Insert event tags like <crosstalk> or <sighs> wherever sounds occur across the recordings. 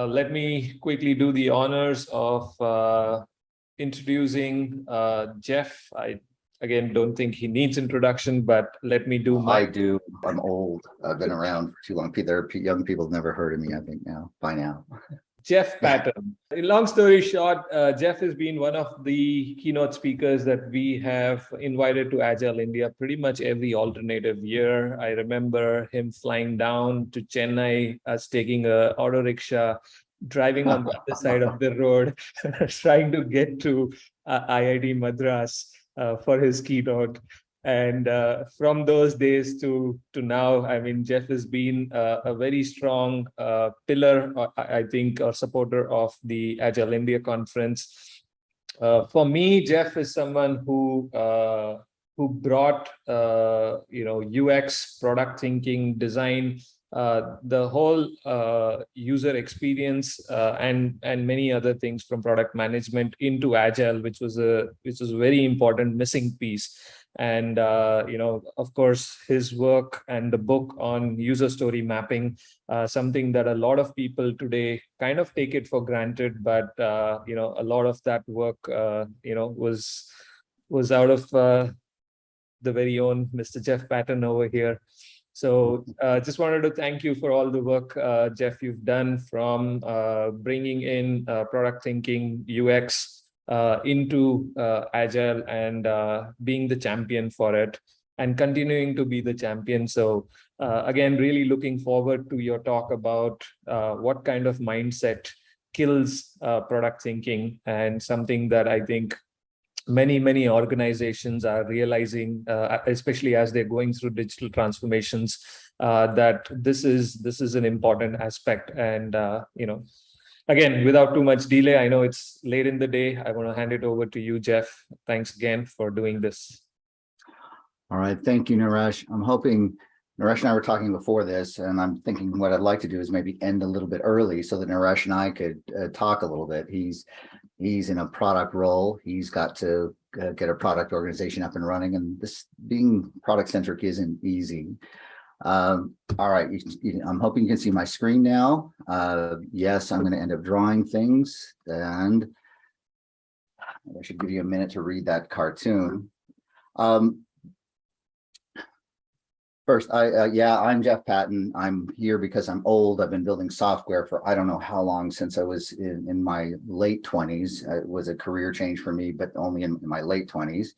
uh, let me quickly do the honors of uh, introducing uh, Jeff. I again don't think he needs introduction, but let me do my. I do. I'm old. I've been around for too long. There are young people never heard of me, I think now, by now. <laughs> Jeff Patton. In long story short, uh, Jeff has been one of the keynote speakers that we have invited to Agile India pretty much every alternative year. I remember him flying down to Chennai, us taking a auto rickshaw, driving on the other side of the <laughs> road, <laughs> trying to get to uh, IIT Madras uh, for his keynote. And uh, from those days to to now, I mean, Jeff has been uh, a very strong uh, pillar, uh, I think, or supporter of the Agile India conference. Uh, for me, Jeff is someone who uh, who brought you know UX, product thinking, design, the whole user experience, and and many other things from product management into Agile, which was a which was a very important missing piece and uh, you know of course his work and the book on user story mapping uh, something that a lot of people today kind of take it for granted but uh, you know a lot of that work uh, you know was was out of uh, the very own Mr. Jeff Patton over here. So uh, just wanted to thank you for all the work, uh, Jeff, you've done from uh, bringing in uh, product thinking, UX, into uh, agile and uh, being the champion for it and continuing to be the champion. So uh, again really looking forward to your talk about uh, what kind of mindset kills uh, product thinking and something that i think many many organizations are realizing uh, especially as they're going through digital transformations uh, that this is this is an important aspect and uh, you know again, without too much delay, I know it's late in the day. I want to hand it over to you, Jeff. Thanks again for doing this. All right, thank you, Naresh. I'm hoping, Naresh and I were talking before this, and I'm thinking what I'd like to do is maybe end a little bit early so that Naresh and I could uh, talk a little bit. He's he's in a product role. He's got to uh, get a product organization up and running, and this being product centric isn't easy. Um, all right, you, you, I'm hoping you can see my screen now. Uh, yes, I'm going to end up drawing things and I should give you a minute to read that cartoon. Um, first, I, uh, yeah, I'm Jeff Patton. I'm here because I'm old. I've been building software for I don't know how long since I was in, in my late 20s. Uh, it was a career change for me, but only in, in my late 20s.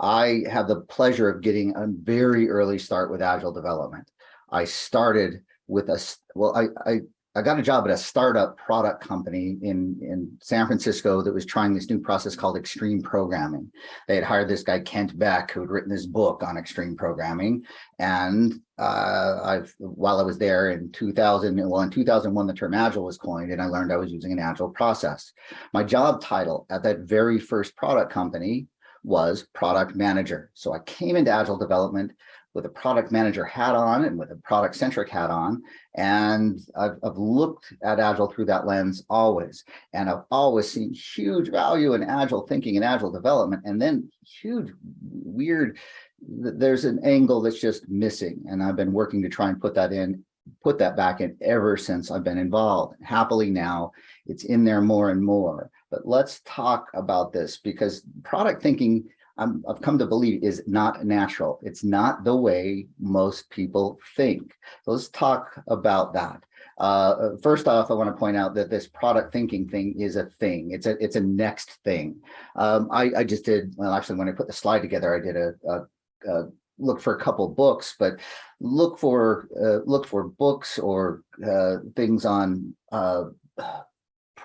I have the pleasure of getting a very early start with agile development. I started with a, well, I, I, I got a job at a startup product company in, in San Francisco that was trying this new process called extreme programming. They had hired this guy, Kent Beck, who had written this book on extreme programming. And uh, I've, while I was there in 2000, well, in 2001, the term agile was coined and I learned I was using an agile process. My job title at that very first product company was product manager. So I came into agile development with a product manager hat on and with a product centric hat on. And I've, I've, looked at agile through that lens always. And I've always seen huge value in agile thinking and agile development. And then huge weird, there's an angle that's just missing. And I've been working to try and put that in put that back in ever since I've been involved. Happily now, it's in there more and more. But let's talk about this because product thinking, i have come to believe, is not natural. It's not the way most people think. So let's talk about that. Uh, first off, I want to point out that this product thinking thing is a thing. It's a it's a next thing. Um, I, I just did well. Actually, when I put the slide together, I did a, a, a look for a couple books, but look for uh, look for books or uh, things on uh,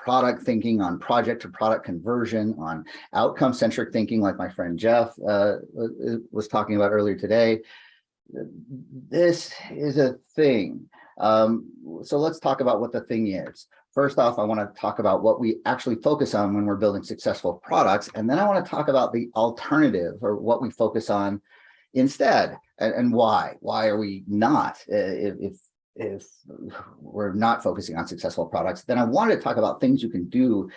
product thinking, on project to product conversion, on outcome centric thinking, like my friend Jeff uh, was talking about earlier today. This is a thing. Um, so let's talk about what the thing is. First off, I want to talk about what we actually focus on when we're building successful products. And then I want to talk about the alternative or what we focus on instead and, and why why are we not uh, if, if if we're not focusing on successful products then i want to talk about things you can do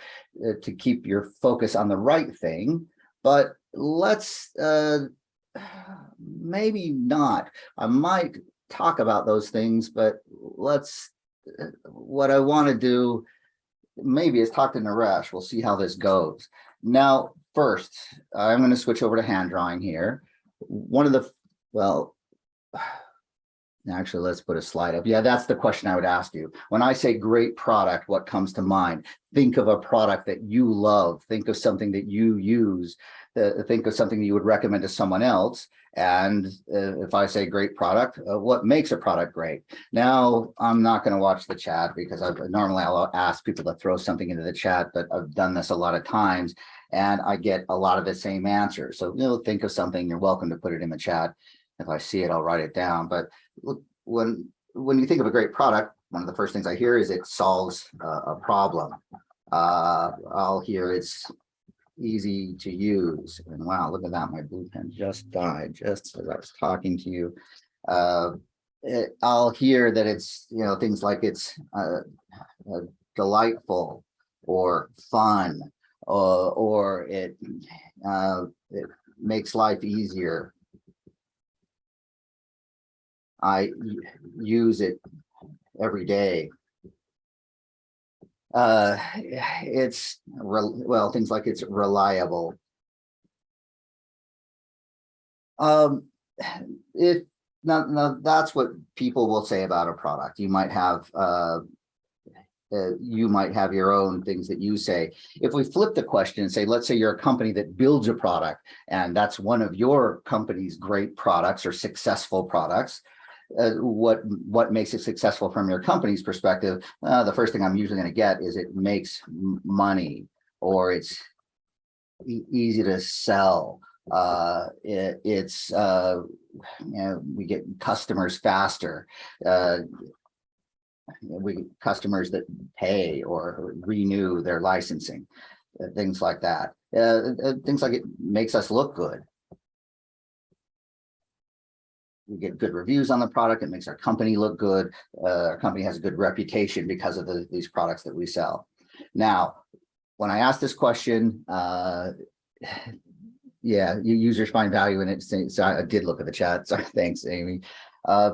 uh, to keep your focus on the right thing but let's uh <sighs> maybe not i might talk about those things but let's uh, what I want to do maybe is talk to Naresh. We'll see how this goes. Now, first, I'm going to switch over to hand drawing here. One of the, well, <sighs> actually, let's put a slide up. Yeah, that's the question I would ask you. When I say great product, what comes to mind? Think of a product that you love. Think of something that you use. Uh, think of something that you would recommend to someone else. And uh, if I say great product, uh, what makes a product great? Now, I'm not going to watch the chat because I normally I'll ask people to throw something into the chat, but I've done this a lot of times and I get a lot of the same answers. So, you know, think of something, you're welcome to put it in the chat. If I see it, I'll write it down. But look, when when you think of a great product, one of the first things I hear is it solves uh, a problem. Uh, I'll hear it's easy to use. And wow, look at that. My blue pen just died just as I was talking to you. Uh, it, I'll hear that it's, you know, things like it's uh, uh, delightful or fun or, or it, uh, it makes life easier. I use it every day. Uh it's well things like it's reliable. Um if now, now that's what people will say about a product. You might have uh, uh you might have your own things that you say. If we flip the question and say let's say you're a company that builds a product and that's one of your company's great products or successful products uh, what what makes it successful from your company's perspective, uh, the first thing I'm usually going to get is it makes money or it's e easy to sell. Uh, it, it's uh, you know, we get customers faster. Uh, we customers that pay or renew their licensing, things like that. Things like it makes us look good we get good reviews on the product. It makes our company look good. Uh, our company has a good reputation because of the, these products that we sell. Now, when I asked this question, uh, <sighs> yeah, you users find value in it. So I did look at the chat. <laughs> So thanks, Amy. Uh,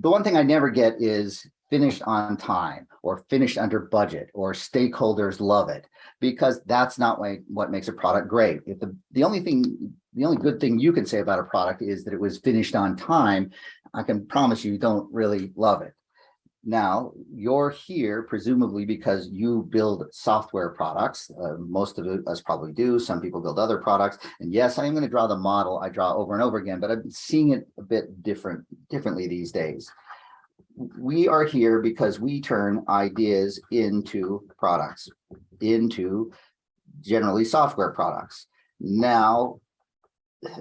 the one thing I never get is finished on time or finished under budget or stakeholders love it because that's not what makes a product great. If the, the only thing, the only good thing you can say about a product is that it was finished on time, I can promise you you don't really love it. Now, you're here presumably because you build software products. Uh, most of us probably do. Some people build other products. And yes, I am going to draw the model I draw over and over again, but I'm seeing it a bit different, differently these days we are here because we turn ideas into products, into generally software products. Now,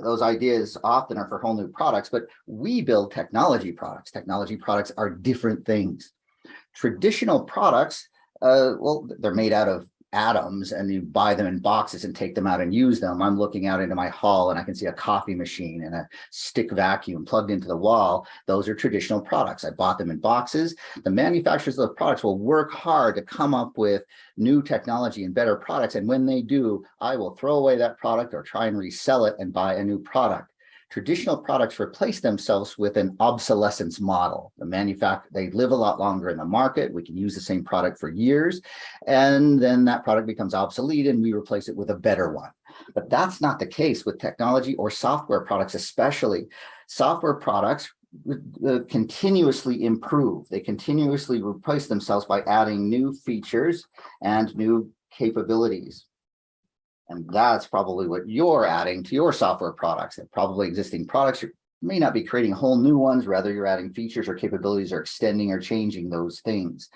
those ideas often are for whole new products, but we build technology products. Technology products are different things. Traditional products, uh, well, they're made out of atoms and you buy them in boxes and take them out and use them. I'm looking out into my hall and I can see a coffee machine and a stick vacuum plugged into the wall. Those are traditional products. I bought them in boxes. The manufacturers of the products will work hard to come up with new technology and better products. And when they do, I will throw away that product or try and resell it and buy a new product traditional products replace themselves with an obsolescence model. The manufacturer, they live a lot longer in the market. We can use the same product for years, and then that product becomes obsolete and we replace it with a better one. But that's not the case with technology or software products, especially. Software products uh, continuously improve. They continuously replace themselves by adding new features and new capabilities. And that's probably what you're adding to your software products and probably existing products. You may not be creating whole new ones, rather you're adding features or capabilities or extending or changing those things.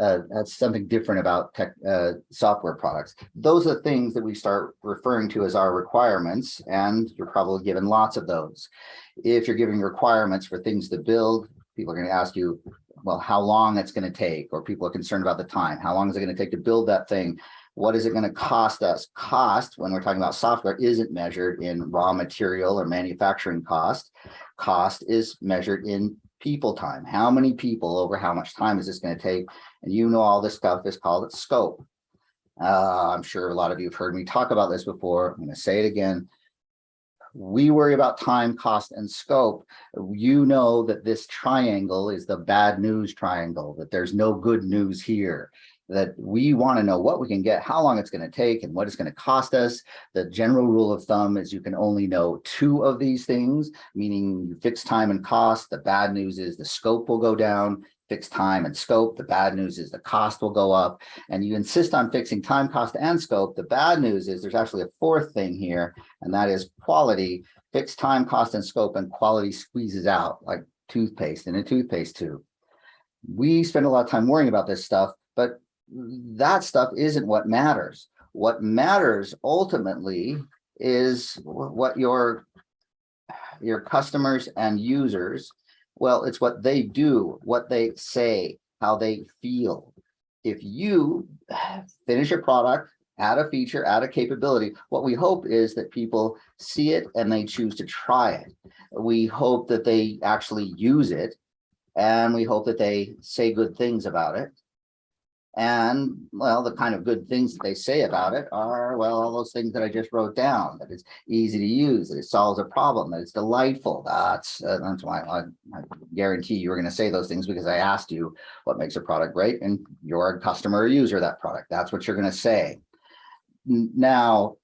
Uh, that's something different about tech uh, software products. Those are things that we start referring to as our requirements, and you're probably given lots of those. If you're giving requirements for things to build, people are going to ask you, well, how long it's going to take, or people are concerned about the time. How long is it going to take to build that thing? What is it going to cost us? Cost, when we're talking about software, isn't measured in raw material or manufacturing cost. Cost is measured in people time. How many people over how much time is this going to take? And you know all this stuff is called scope. Uh, I'm sure a lot of you have heard me talk about this before. I'm going to say it again. We worry about time, cost, and scope. You know that this triangle is the bad news triangle, that there's no good news here. That we want to know what we can get, how long it's going to take, and what it's going to cost us. The general rule of thumb is you can only know two of these things, meaning you fix time and cost. The bad news is the scope will go down, fixed time and scope. The bad news is the cost will go up and you insist on fixing time, cost, and scope. The bad news is there's actually a fourth thing here, and that is quality. Fixed time, cost, and scope, and quality squeezes out like toothpaste in a toothpaste tube. We spend a lot of time worrying about this stuff, but that stuff isn't what matters. What matters ultimately is what your your customers and users, well, it's what they do, what they say, how they feel. If you finish a product, add a feature, add a capability, what we hope is that people see it and they choose to try it. We hope that they actually use it and we hope that they say good things about it. And well, the kind of good things that they say about it are, well, all those things that I just wrote down, that it's easy to use, that it solves a problem, that it's delightful. That's, uh, that's why I, I guarantee you were going to say those things because I asked you what makes a product great and you're a customer or user of that product. That's what you're going to say. Now,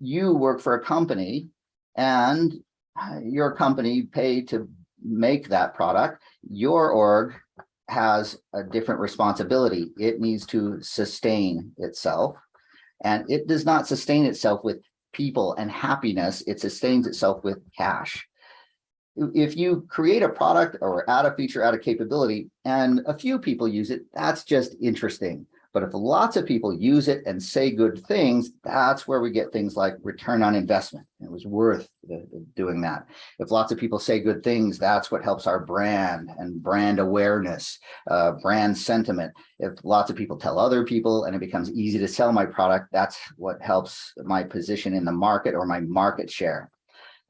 you work for a company and your company paid to make that product. Your org has a different responsibility. It needs to sustain itself. And it does not sustain itself with people and happiness. It sustains itself with cash. If you create a product or add a feature, add a capability, and a few people use it, that's just interesting. But if lots of people use it and say good things, that's where we get things like return on investment. It was worth doing that. If lots of people say good things, that's what helps our brand and brand awareness, uh, brand sentiment. If lots of people tell other people and it becomes easy to sell my product, that's what helps my position in the market or my market share.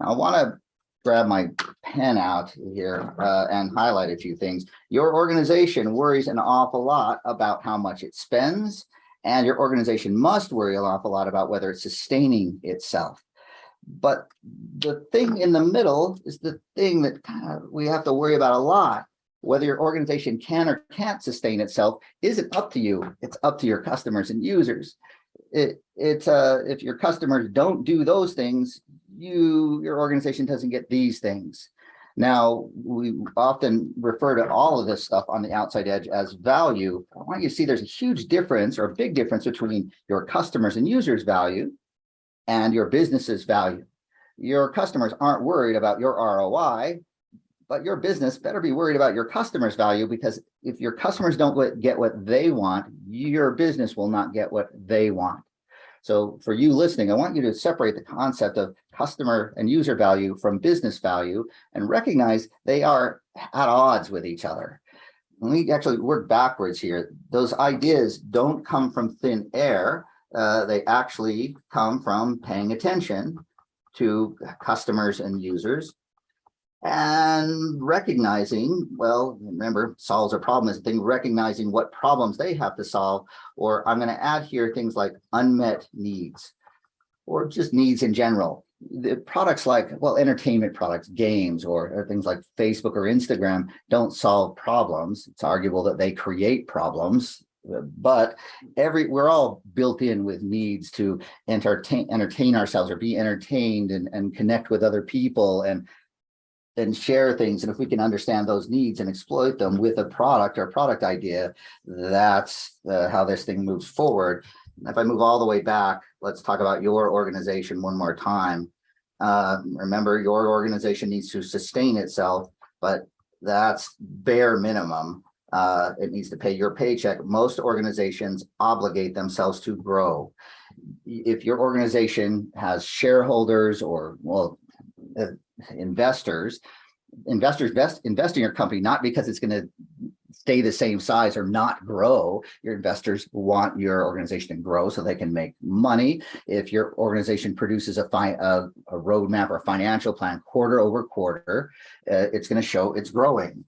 Now, I want to grab my pen out here uh, and highlight a few things. Your organization worries an awful lot about how much it spends, and your organization must worry an awful lot about whether it's sustaining itself. But the thing in the middle is the thing that kind of we have to worry about a lot. Whether your organization can or can't sustain itself isn't up to you. It's up to your customers and users. It, it's uh, if your customers don't do those things, you your organization doesn't get these things. Now, we often refer to all of this stuff on the outside edge as value. I want you to see there's a huge difference or a big difference between your customers and users value and your business's value. Your customers aren't worried about your ROI, but your business better be worried about your customers value because if your customers don't get what they want, your business will not get what they want. So for you listening, I want you to separate the concept of customer and user value from business value and recognize they are at odds with each other. When we actually work backwards here, those ideas don't come from thin air. Uh, they actually come from paying attention to customers and users and recognizing, well, remember, solves a problem is a thing, recognizing what problems they have to solve, or I'm going to add here things like unmet needs, or just needs in general. The products like, well, entertainment products, games, or, or things like Facebook or Instagram don't solve problems. It's arguable that they create problems, but every we're all built in with needs to entertain entertain ourselves or be entertained and, and connect with other people and and share things. And if we can understand those needs and exploit them with a product or product idea, that's uh, how this thing moves forward. If I move all the way back, let's talk about your organization one more time. Uh, remember, your organization needs to sustain itself, but that's bare minimum. Uh, it needs to pay your paycheck. Most organizations obligate themselves to grow. If your organization has shareholders or, well, uh, investors, investors best invest in your company, not because it's going to stay the same size or not grow. Your investors want your organization to grow so they can make money. If your organization produces a, fi a, a roadmap or a financial plan quarter over quarter, uh, it's going to show it's growing.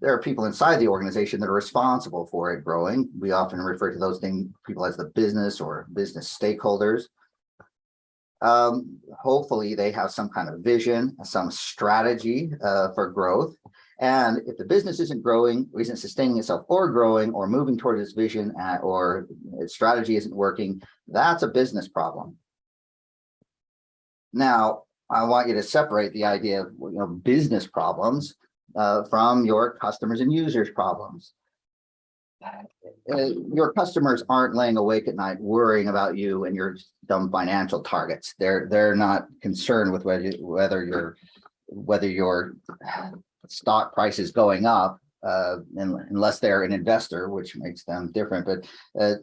There are people inside the organization that are responsible for it growing. We often refer to those things, people as the business or business stakeholders. Um, hopefully they have some kind of vision, some strategy uh, for growth. And if the business isn't growing, isn't sustaining itself or growing or moving toward its vision or its strategy isn't working, that's a business problem. Now, I want you to separate the idea of you know business problems uh, from your customers and users problems. Uh, your customers aren't laying awake at night worrying about you and your dumb financial targets. They're they're not concerned with whether whether your whether your stock price is going up uh, unless they're an investor, which makes them different. But uh,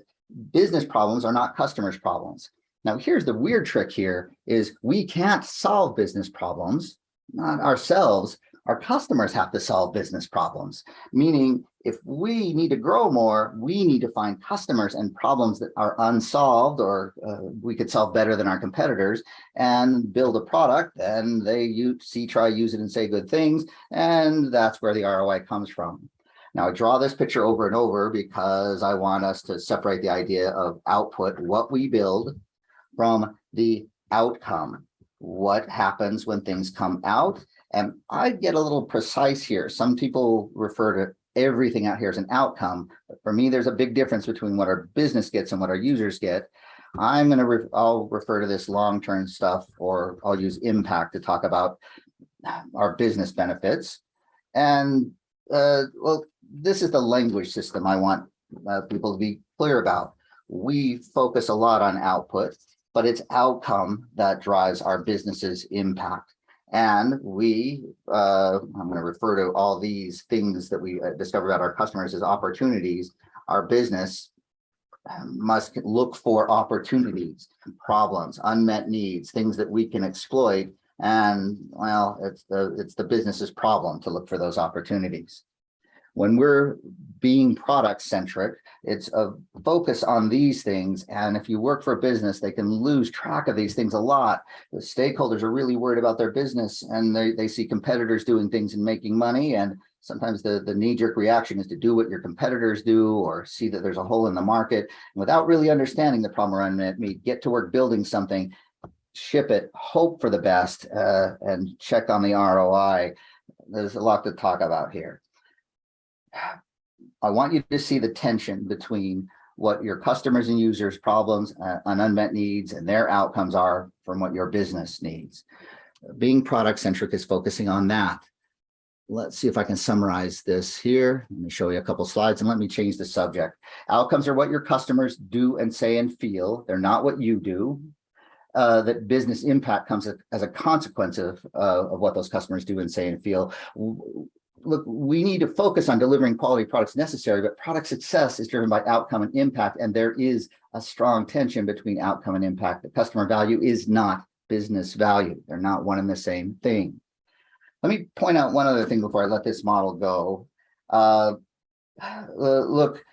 business problems are not customers' problems. Now, here's the weird trick here is we can't solve business problems, not ourselves. Our customers have to solve business problems, meaning if we need to grow more, we need to find customers and problems that are unsolved or uh, we could solve better than our competitors and build a product and they see, try, use it and say good things. And that's where the ROI comes from. Now I draw this picture over and over because I want us to separate the idea of output, what we build from the outcome. What happens when things come out? And I get a little precise here. Some people refer to everything out here as an outcome. But for me, there's a big difference between what our business gets and what our users get. I'm going to, re I'll refer to this long-term stuff, or I'll use impact to talk about our business benefits. And uh, well, this is the language system I want uh, people to be clear about. We focus a lot on output, but it's outcome that drives our business's impact. And we, uh, I'm going to refer to all these things that we uh, discover about our customers as opportunities. Our business must look for opportunities, problems, unmet needs, things that we can exploit. And well, it's the it's the business's problem to look for those opportunities. When we're being product centric, it's a focus on these things. And if you work for a business, they can lose track of these things a lot. The stakeholders are really worried about their business and they, they see competitors doing things and making money. And sometimes the, the knee-jerk reaction is to do what your competitors do or see that there's a hole in the market. And without really understanding the problem around it, me get to work building something, ship it, hope for the best, uh, and check on the ROI. There's a lot to talk about here. I want you to see the tension between what your customers and users problems uh, and unmet needs and their outcomes are from what your business needs. Being product centric is focusing on that. Let's see if I can summarize this here. Let me show you a couple slides and let me change the subject. Outcomes are what your customers do and say and feel. They're not what you do. Uh, that business impact comes as a consequence of, uh, of what those customers do and say and feel look, we need to focus on delivering quality products necessary, but product success is driven by outcome and impact. And there is a strong tension between outcome and impact. The customer value is not business value. They're not one and the same thing. Let me point out one other thing before I let this model go. Uh, <sighs> look,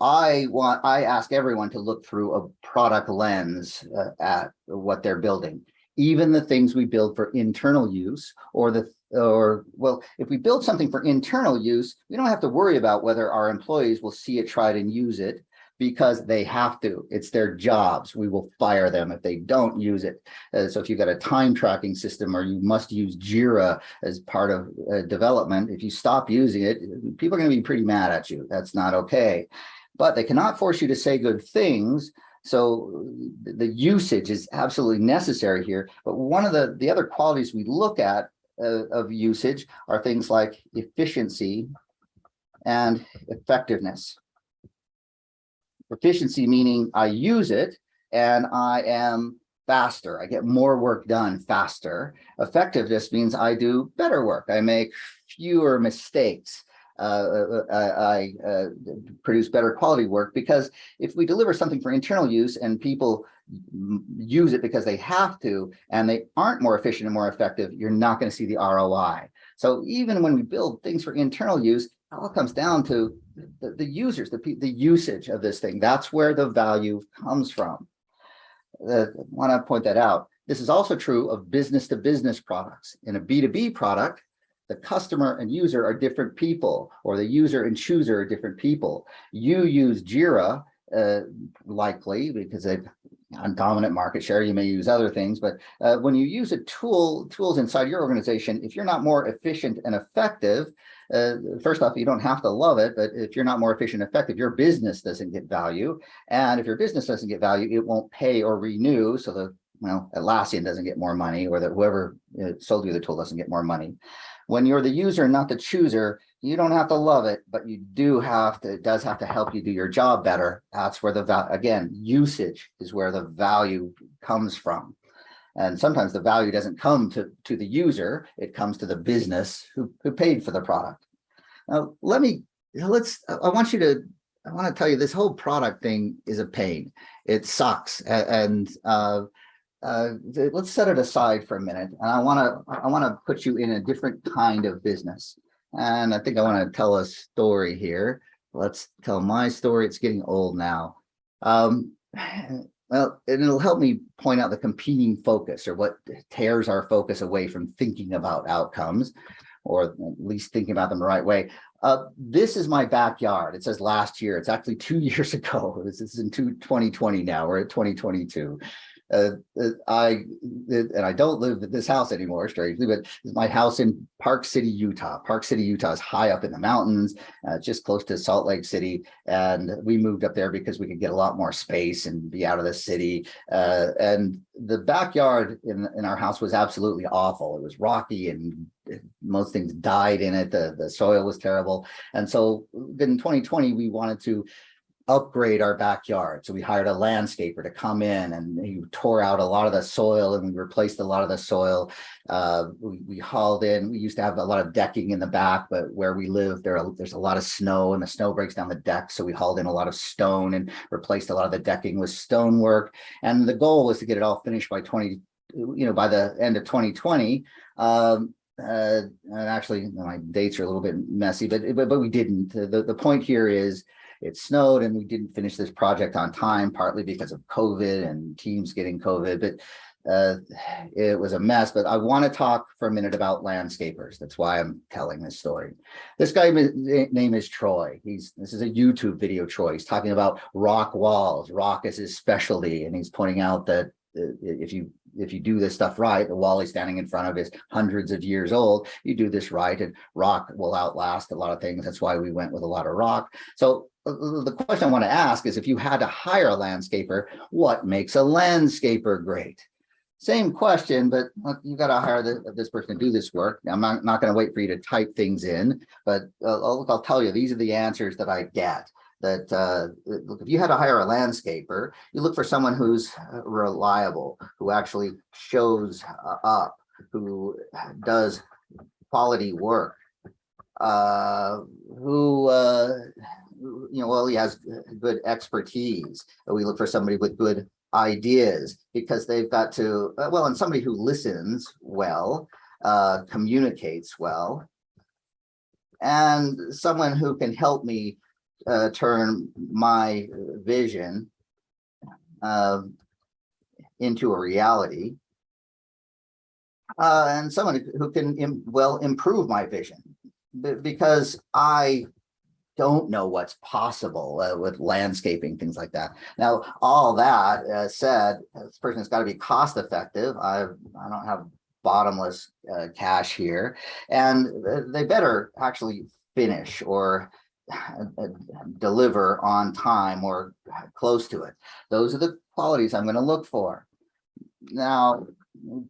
I want, I ask everyone to look through a product lens uh, at what they're building even the things we build for internal use or the or well if we build something for internal use we don't have to worry about whether our employees will see it try it and use it because they have to. It's their jobs. We will fire them if they don't use it. Uh, so if you've got a time tracking system or you must use jira as part of uh, development if you stop using it people are going to be pretty mad at you. That's not okay. But they cannot force you to say good things so the usage is absolutely necessary here. But one of the, the other qualities we look at uh, of usage are things like efficiency and effectiveness. Efficiency meaning I use it and I am faster. I get more work done faster. Effectiveness means I do better work. I make fewer mistakes. Uh, uh, I uh, produce better quality work because if we deliver something for internal use and people use it because they have to and they aren't more efficient and more effective, you're not going to see the ROI. So even when we build things for internal use, it all comes down to the, the users, the, the usage of this thing. That's where the value comes from. I want to point that out. This is also true of business to business products. In a B2B product, the customer and user are different people, or the user and chooser are different people. You use Jira uh, likely because they've on dominant market share, you may use other things, but uh, when you use a tool, tools inside your organization, if you're not more efficient and effective, uh, first off, you don't have to love it, but if you're not more efficient and effective, your business doesn't get value. And if your business doesn't get value, it won't pay or renew. So the, well, Atlassian doesn't get more money or that whoever uh, sold you the tool doesn't get more money. When you're the user, not the chooser, you don't have to love it, but you do have to, it does have to help you do your job better. That's where the, again, usage is where the value comes from. And sometimes the value doesn't come to, to the user, it comes to the business who, who paid for the product. Now, let me, let's, I want you to, I want to tell you this whole product thing is a pain. It sucks. And, uh, uh, let's set it aside for a minute. And I want to, I want to put you in a different kind of business. And I think I want to tell a story here. Let's tell my story. It's getting old now. Um, <sighs> well, and it'll help me point out the competing focus or what tears our focus away from thinking about outcomes or at least thinking about them the right way. Uh, this is my backyard. It says last year. It's actually two <laughs> years ago. This is in two- 2020 now. We're at 2022. Uh, uh, I, and I don't live at this house anymore, strangely, but my house in Park City, Utah. Park City, Utah is high up in the mountains, uh, just close to Salt Lake City. And we moved up there because we could get a lot more space and be out of the city. Uh, and the backyard in, in our house was absolutely awful. It was rocky and most things died in it. The, the soil was terrible. And so in 2020, we wanted to upgrade our backyard. So we hired a landscaper to come in and he tore out a lot of the soil and we replaced a lot of the soil. Uh, we, we hauled in, we used to have a lot of decking in the back, but where we live, there, are- there's a lot of snow and the snow breaks down the deck. So we hauled in a lot of stone and replaced a lot of the decking with stonework. And the goal was to get it all finished by 20, you know, by the end of 2020. Um, uh, and actually my dates are a little bit messy, but, but, but we didn't. The, the point here is it snowed and we didn't finish this project on time, partly because of COVID and teams getting COVID, but uh, it was a mess, but I want to talk for a minute about landscapers. That's why I'm telling this story. This guy name is Troy. He's this is a YouTube video. Troy. He's talking about rock walls. Rock is his specialty, and he's pointing out that uh, if you if you do this stuff right, the wall he's standing in front of is hundreds of years old. You do this right, and rock will outlast a lot of things. That's why we went with a lot of rock. So the question I want to ask is if you had to hire a landscaper, what makes a landscaper great? Same question, but uh, you got to hire the, this person to do this work. I'm not, not going to wait for you to type things in, but uh, I'll, I'll tell you, these are the answers that I get. That uh, look, if you had to hire a landscaper, you look for someone who's uh, reliable, who actually shows uh, up, who does quality work, uh, who uh, you know, well, he has good expertise. We look for somebody with good ideas because they've got to, uh, well, and somebody who listens well, uh, communicates well, and someone who can help me uh, turn my vision uh, into a reality. Uh, and someone who can, im- well, improve my vision Be- because I don't know what's possible uh, with landscaping, things like that. Now, all that uh, said, this person has got to be cost effective. I I don't have bottomless uh, cash here, and they better actually finish or uh, deliver on time or close to it. Those are the qualities I'm going to look for. Now,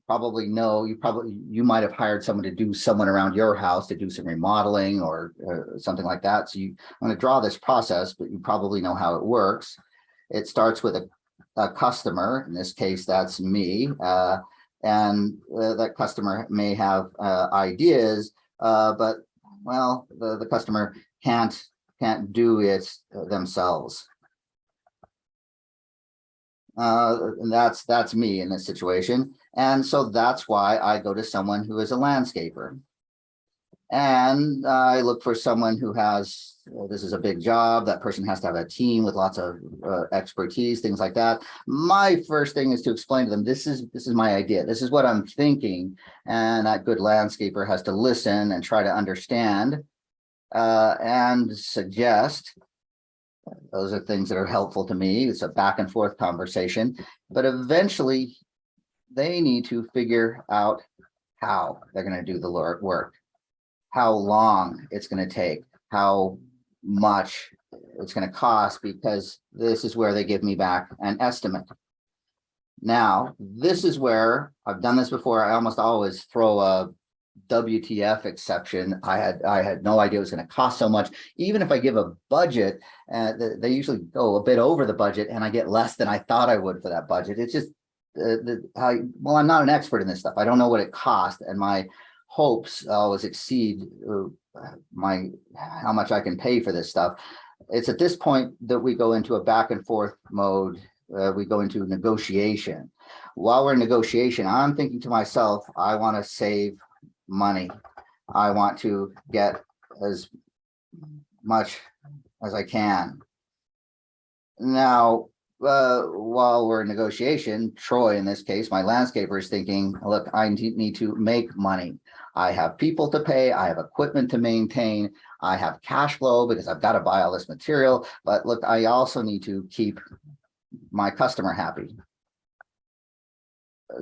probably know, you probably, you might have hired someone to do someone around your house to do some remodeling or uh, something like that. So you, I'm going to draw this process, but you probably know how it works. It starts with a, a customer, in this case, that's me. Uh, and uh, that customer may have uh, ideas, uh, but well, the, the customer can't, can't do it themselves. Uh, and that's, that's me in this situation. And so that's why I go to someone who is a landscaper. And I look for someone who has, uh, this is a big job, that person has to have a team with lots of uh, expertise, things like that. My first thing is to explain to them, this is, this is my idea, this is what I'm thinking. And that good landscaper has to listen and try to understand uh, and suggest Those are things that are helpful to me. It's a back and forth conversation, but eventually they need to figure out how they're gonna do the work. How long it's gonna take, how much it's gonna cost, because this is where they give me back an estimate. Now, this is where, I've done this before, I almost always throw a WTF exception. I had, I had no idea it was gonna cost so much. Even if I give a budget, uh, they usually go a bit over the budget and I get less than I thought I would for that budget. It's just uh, the, I, well, I'm not an expert in this stuff. I don't know what it cost and my hopes always exceed uh, my, how much I can pay for this stuff. It's at this point that we go into a back and forth mode. Uh, we go into negotiation. While we're in negotiation, I'm thinking to myself, I want to save money. I want to get as much as I can. Now, uh, while we're in negotiation, Troy, in this case, my landscaper is thinking, look, I need need to make money. I have people to pay, I have equipment to maintain, I have cash flow because I've got to buy all this material, but look, I also need to keep my customer happy.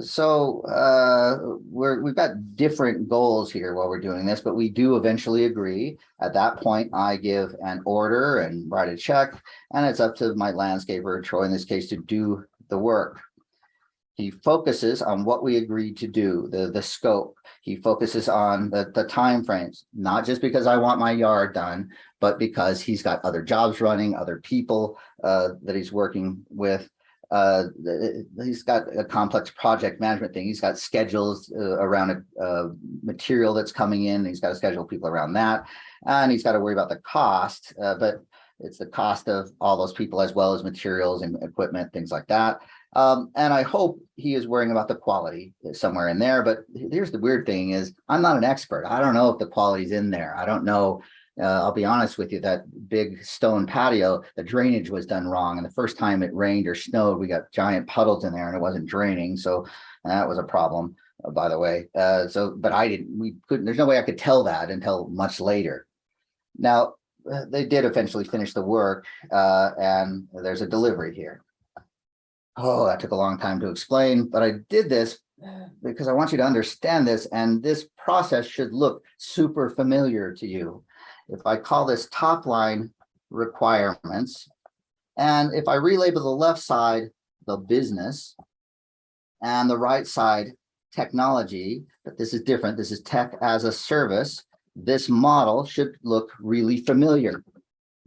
So, uh, we're, we've got different goals here while we're doing this, but we do eventually agree. At that point, I give an order and write a check, and it's up to my landscaper, Troy, in this case, to do the work. He focuses on what we agreed to do, the, the scope. He focuses on the, the timeframes, not just because I want my yard done, but because he's got other jobs running, other people, uh, that he's working with uh he's got a complex project management thing. He's got schedules uh, around a, material that's coming in. He's got to schedule people around that. And he's got to worry about the cost uh, but it's the cost of all those people as well as materials and equipment things like that. Um and i hope he is worrying about the quality somewhere in there but here's the weird thing is i'm not an expert. I don't know if the quality's in there. I don't know uh, I'll be honest with you, that big stone patio, the drainage was done wrong. And the first time it rained or snowed, we got giant puddles in there and it wasn't draining. So that was a problem, uh, by the way. Uh, so, but I didn't, we couldn't, there's no way I could tell that until much later. Now, uh, they did eventually finish the work, uh, and there's a delivery here. Oh, that took a long time to explain, but I did this because I want you to understand this, and this process should look super familiar to you if I call this top line requirements, and if I relabel the left side, the business, and the right side, technology, but this is different. This is tech as a service. This model should look really familiar.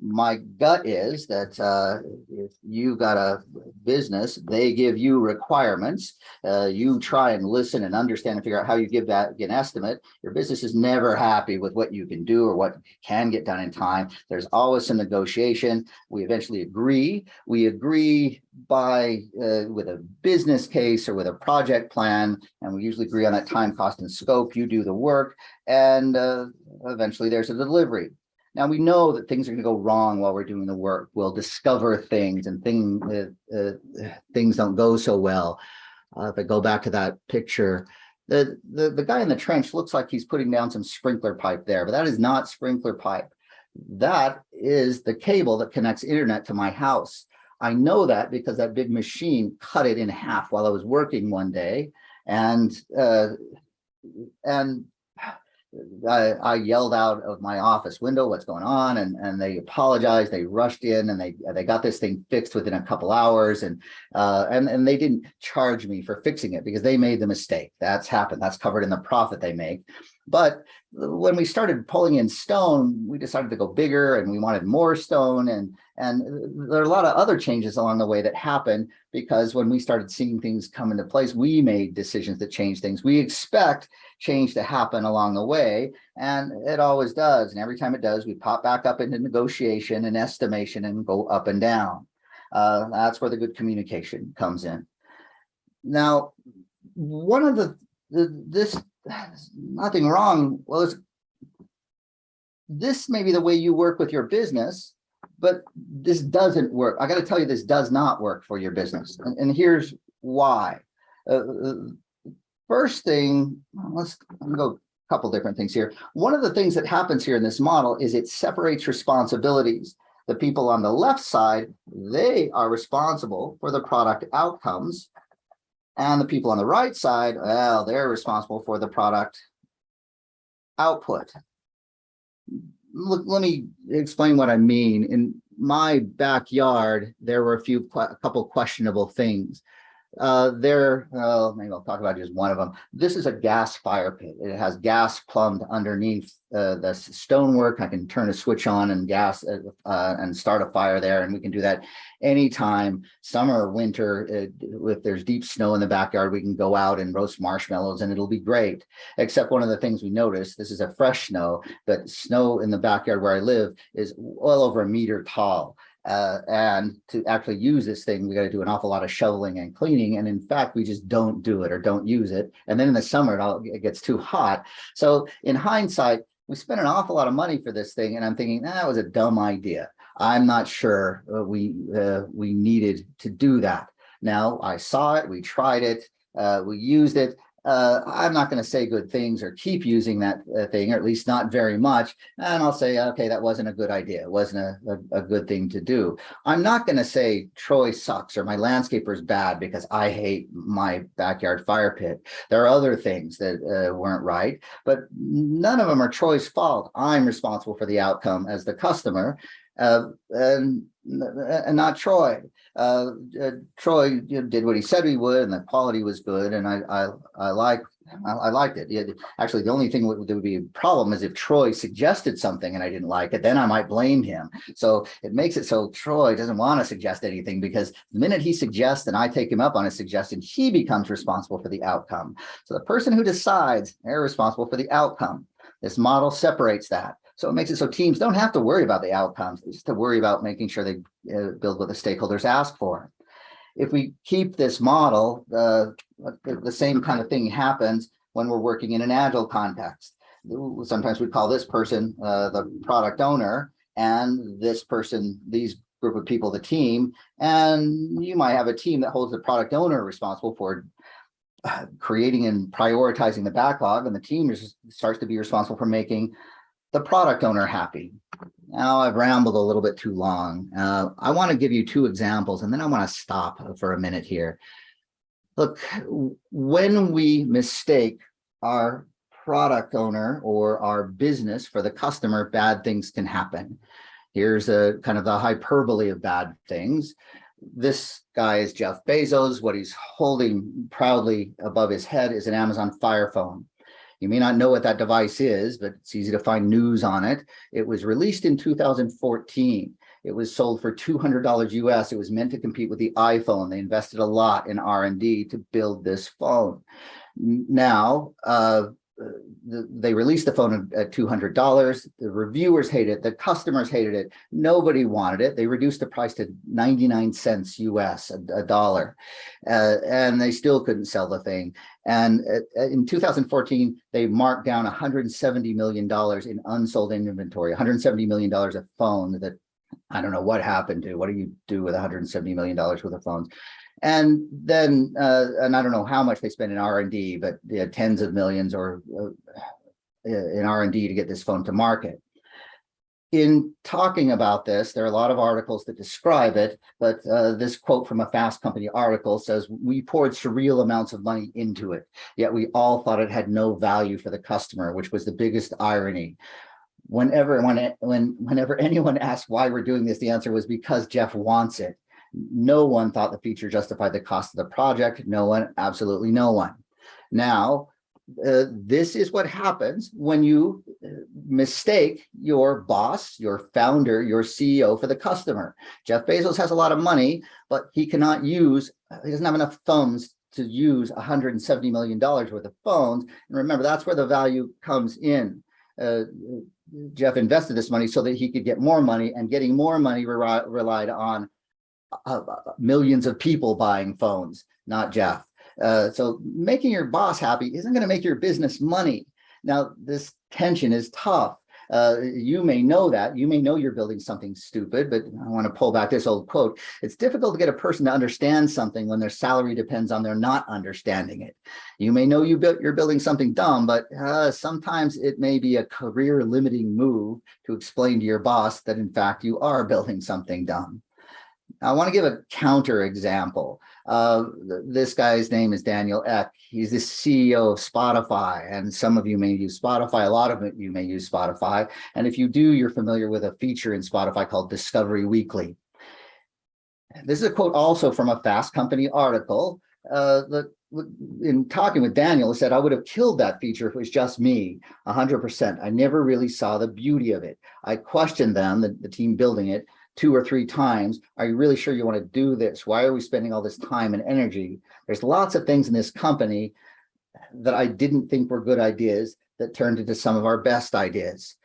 My gut is that uh, if you got a business, they give you requirements. Uh, you try and listen and understand and figure out how you give that an estimate. Your business is never happy with what you can do or what can get done in time. There's always some negotiation. We eventually agree. We agree by uh, with a business case or with a project plan, and we usually agree on that time, cost, and scope. You do the work, and uh, eventually there's a delivery. Now we know that things are going to go wrong while we're doing the work. We'll discover things and thing, uh, uh, things don't go so well. Uh, if I go back to that picture, the, the, the guy in the trench looks like he's putting down some sprinkler pipe there, but that is not sprinkler pipe. That is the cable that connects internet to my house. I know that because that big machine cut it in half while I was working one day. And, uh, and I, I yelled out of my office window, what's going on? And, and they apologized. They rushed in and they, they got this thing fixed within a couple hours. And, uh, and, and they didn't charge me for fixing it because they made the mistake. That's happened. That's covered in the profit they make. But when we started pulling in stone, we decided to go bigger and we wanted more stone. And, and there are a lot of other changes along the way that happened because when we started seeing things come into place, we made decisions that change things. We expect change to happen along the way, and it always does. And every time it does, we pop back up into negotiation and estimation and go up and down. Uh, that's where the good communication comes in. Now, one of the, the this nothing wrong. Well, it's this may be the way you work with your business, but this doesn't work. I got to tell you, this does not work for your business. And, and here's why. Uh, first thing, let's go a couple different things here. One of the things that happens here in this model is it separates responsibilities. The people on the left side, they are responsible for the product outcomes. And the people on the right side, well, they're responsible for the product output. Look, let me explain what I mean. In my backyard, there were a few, a couple questionable things. Uh, there, uh, maybe I'll talk about just one of them. This is a gas fire pit. It has gas plumbed underneath uh, the stonework. I can turn a switch on and gas uh, uh, and start a fire there, and we can do that anytime, summer or winter. uh, If there's deep snow in the backyard, we can go out and roast marshmallows, and it'll be great. Except one of the things we noticed, this is a fresh snow, but snow in the backyard where I live is well over a meter tall. Uh, and to actually use this thing, we got to do an awful lot of shoveling and cleaning. And in fact, we just don't do it or don't use it. And then in the summer, it all it gets too hot. So in hindsight, we spent an awful lot of money for this thing. And I'm thinking "Ah, that was a dumb idea. I'm not sure uh, we uh, we needed to do that. Now I saw it, we tried it, uh, we used it. Uh, I'm not going to say good things or keep using that uh, thing, or at least not very much. And I'll say, okay, that wasn't a good idea. It wasn't a, a, a good thing to do. I'm not going to say Troy sucks or my landscaper is bad because I hate my backyard fire pit. There are other things that uh, weren't right, but none of them are Troy's fault. I'm responsible for the outcome as the customer uh, and, and not Troy. Uh, uh, Troy you know, did what he said he would, and the quality was good, and I I I like I, I liked it. Yeah, actually, the only thing that would be a problem is if Troy suggested something and I didn't like it, then I might blame him. So it makes it so Troy doesn't want to suggest anything because the minute he suggests and I take him up on his suggestion, he becomes responsible for the outcome. So the person who decides, they're responsible for the outcome. This model separates that. So it makes it so teams don't have to worry about the outcomes, they just to worry about making sure they uh, build what the stakeholders ask for. If we keep this model, the, the same kind of thing happens when we're working in an agile context. Sometimes we call this person uh, the product owner and this person, these group of people, the team, and you might have a team that holds the product owner responsible for uh, creating and prioritizing the backlog and the team is, starts to be responsible for making the product owner happy. Now I've rambled a little bit too long. Uh, I want to give you two examples and then I want to stop for a minute here. Look, when we mistake our product owner or our business for the customer, bad things can happen. Here's a kind of the hyperbole of bad things. This guy is Jeff Bezos. What he's holding proudly above his head is an Amazon Fire Phone. You may not know what that device is, but it's easy to find news on it. It was released in 2014. It was sold for $200 US. It was meant to compete with the iPhone. They invested a lot in R&D to build this phone. Now, uh, they released the phone at $200. The reviewers hated it. The customers hated it. Nobody wanted it. They reduced the price to 99 cents US, a, a dollar, uh, and they still couldn't sell the thing. And uh, in 2014, they marked down $170 million in unsold inventory, $170 million of phone that I don't know what happened to. What do you do with $170 million worth of phones? And then, uh, and I don't know how much they spend in R&D, but yeah, tens of millions or uh, in R&D to get this phone to market. In talking about this, there are a lot of articles that describe it, but uh, this quote from a Fast Company article says, we poured surreal amounts of money into it, yet we all thought it had no value for the customer, which was the biggest irony whenever when, when whenever anyone <laughs> asked why we're doing this, the answer was because Jeff wants it. No one thought the feature justified the cost of the project. No one, absolutely no one. Now, uh, this is what happens when you uh, mistake your boss, your founder, your CEO for the customer. Jeff Bezos has a lot of money, but he cannot use, he doesn't have enough thumbs to use $170 million worth of phones. And remember, that's where the value comes in. Uh, Jeff invested this money so that he could get more money and getting more money re relied on uh, millions of people buying phones, not Jeff. Uh, so making your boss happy isn't going to make your business money. Now, this tension is tough. Uh, you may know that, you may know you're building something stupid, but I want to pull back this old quote. It's difficult to get a person to understand something when their salary depends on their not understanding it. You may know you built, you're building something dumb, but uh, sometimes it may be a career limiting move to explain to your boss that in fact you are building something dumb. I want to give a counter example. Uh, this guy's name is Daniel Ek. He's the CEO of Spotify, and some of you may use Spotify. A lot of you may use Spotify. And if you do, you're familiar with a feature in Spotify called Discovery Weekly. This is a quote also from a Fast Company article. Uh, in talking with Daniel, he said, I would have killed that feature if it was just me, 100%. I never really saw the beauty of it. I questioned them, the, the team building it, two or three times. Are you really sure you want to do this? Why are we spending all this time and energy? There's lots of things in this company that I didn't think were good ideas that turned into some of our best ideas.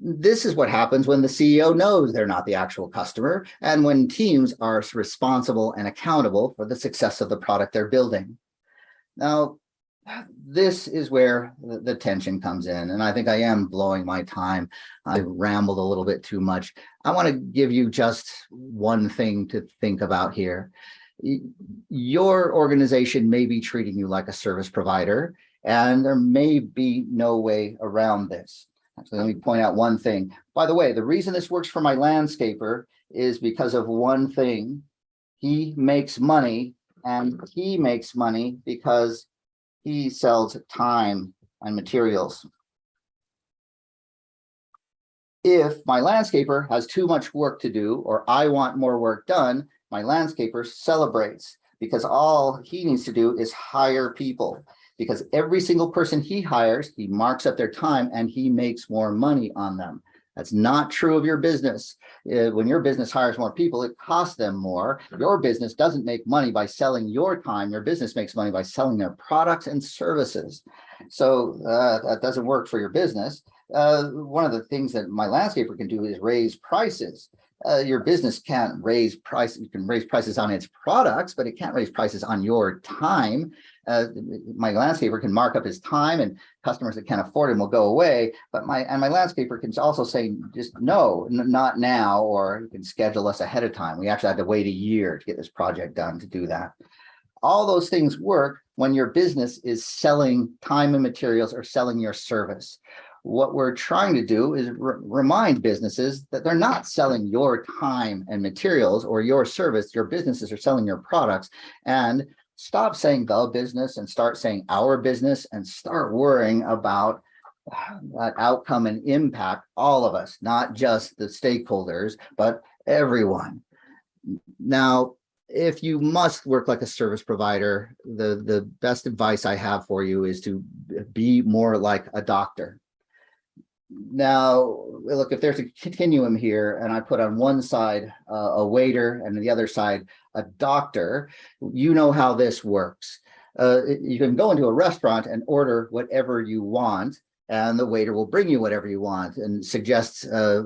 This is what happens when the CEO knows they're not the actual customer and when teams are responsible and accountable for the success of the product they're building. Now, this is where the, tension comes in. And I think I am blowing my time. I rambled a little bit too much. I want to give you just one thing to think about here. Your organization may be treating you like a service provider, and there may be no way around this. Actually, let me point out one thing. By the way, the reason this works for my landscaper is because of one thing. He makes money and he makes money because he sells time and materials. If my landscaper has too much work to do, or I want more work done, my landscaper celebrates because all he needs to do is hire people. Because every single person he hires, he marks up their time and he makes more money on them. That's not true of your business. Uh, when your business hires more people, it costs them more. Your business doesn't make money by selling your time. Your business makes money by selling their products and services. So uh, that doesn't work for your business. Uh, one of the things that my landscaper can do is raise prices. Uh, your business can't raise price. You can raise prices on its products, but it can't raise prices on your time. Uh, my landscaper can mark up his time and customers that can't afford him will go away. But my, and my landscaper can also say, just no, not now, or you can schedule us ahead of time. We actually had to wait a year to get this project done to do that. All those things work when your business is selling time and materials or selling your service. What we're trying to do is re- remind businesses that they're not selling your time and materials or your service. Your businesses are selling your products and stop saying the business and start saying our business and start worrying about ah, that outcome and impact all of us, not just the stakeholders, but everyone. Now, if you must work like a service provider, the, the best advice I have for you is to be more like a doctor. Now, look, if there's a continuum here and I put on one side uh, a waiter and the other side a doctor, you know how this works. Uh, you can go into a restaurant and order whatever you want and the waiter will bring you whatever you want and suggest uh,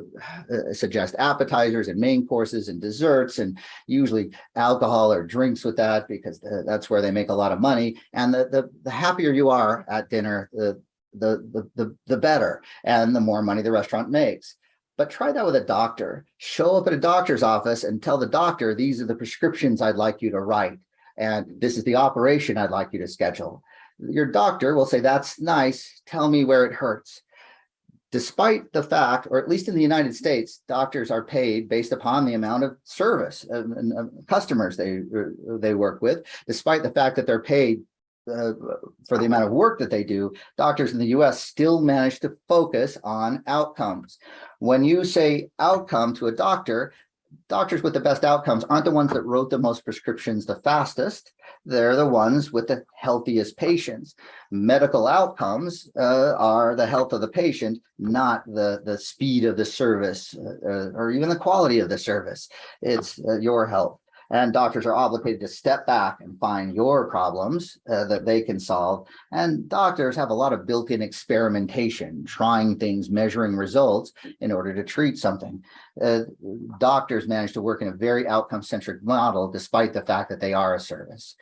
uh, suggest appetizers and main courses and desserts and usually alcohol or drinks with that because uh, that's where they make a lot of money and the the, the happier you are at dinner the, the the the the better and the more money the restaurant makes. But try that with a doctor. Show up at a doctor's office and tell the doctor these are the prescriptions i'd like you to write and this is the operation i'd like you to schedule. Your doctor will say, that's nice, tell me where it hurts. Despite the fact, or at least in the United States, doctors are paid based upon the amount of service uh, and, and, and customers they, uh, they work with, despite the fact that they're paid uh, for the amount of work that they do, doctors in the US still manage to focus on outcomes. When you say outcome to a doctor, doctors with the best outcomes aren't the ones that wrote the most prescriptions the fastest. They're the ones with the healthiest patients. Medical outcomes uh, are the health of the patient, not the, the speed of the service uh, or even the quality of the service. It's uh, your health. And doctors are obligated to step back and find your problems uh, that they can solve. And doctors have a lot of built-in experimentation, trying things, measuring results in order to treat something. Uh, doctors manage to work in a very outcome-centric model, despite the fact that they are a service.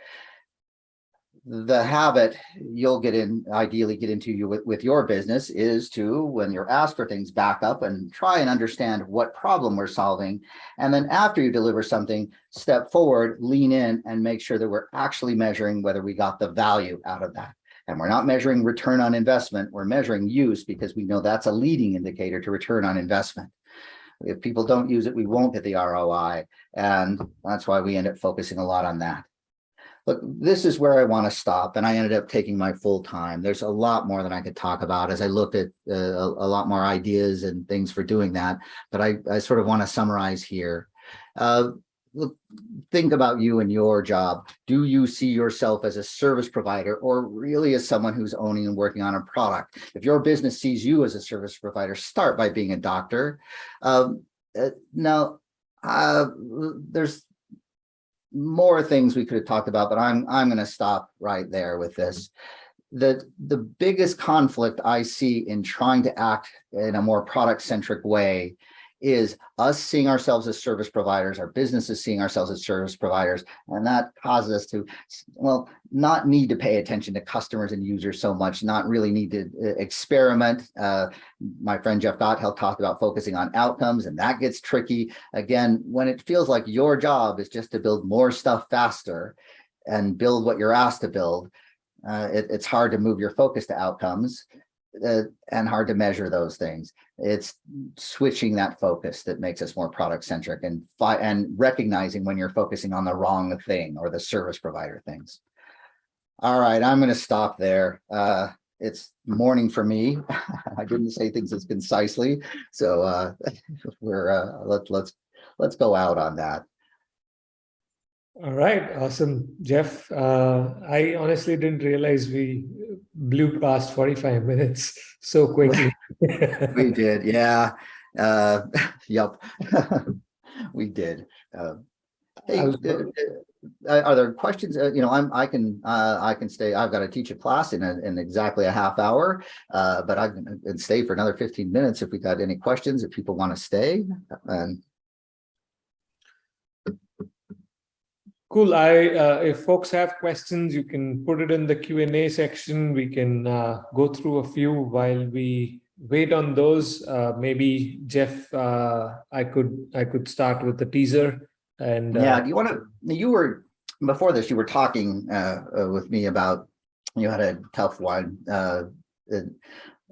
The habit you'll get in, ideally get into you with, with your business is to, when you're asked for things, back up and try and understand what problem we're solving. And then after you deliver something, step forward, lean in and make sure that we're actually measuring whether we got the value out of that. And we're not measuring return on investment, we're measuring use because we know that's a leading indicator to return on investment. If people don't use it, we won't get the ROI. And that's why we end up focusing a lot on that. Look, this is where I want to stop. And I ended up taking my full time. There's a lot more than I could talk about as I looked at uh, a, lot more ideas and things for doing that. But I, I sort of want to summarize here. Uh, look, think about you and your job. Do you see yourself as a service provider or really as someone who's owning and working on a product? If your business sees you as a service provider, start by being a doctor. Um, uh, now, uh, there's more things we could have talked about, but I'm I'm going to stop right there with this. The the biggest conflict I see in trying to act in a more product centric way is us seeing ourselves as service providers, our businesses seeing ourselves as service providers, and that causes us to, well, not need to pay attention to customers and users so much, not really need to uh, experiment. Uh, my friend Jeff Gothelf talked about focusing on outcomes, and that gets tricky. Again, when it feels like your job is just to build more stuff faster and build what you're asked to build, uh, it, it's hard to move your focus to outcomes uh, and hard to measure those things. It's switching that focus that makes us more product centric and and recognizing when you're focusing on the wrong thing or the service provider things. All right, I'm going to stop there. Uh, it's morning for me. <laughs> I didn't say things as concisely, so uh, <laughs> we're uh, let let's let's go out on that. All right, awesome, Jeff. Uh, I honestly didn't realize we blew past 45 minutes <laughs> so quickly. <laughs> we did, yeah. Uh, <laughs> yep, we did. Uh, hey, uh, uh, are there questions? Uh, you know, I'm I can uh, I can stay. I've got to teach a class in a, in exactly a half hour, uh, but I can stay for another 15 minutes if we got any questions. If people want to stay, and Cool. I uh, if folks have questions, you can put it in the Q and A section. We can uh, go through a few while we wait on those. Uh, maybe Jeff, uh, I could I could start with the teaser. And yeah, uh, do you want to? You were before this. You were talking uh, with me about you had a tough one.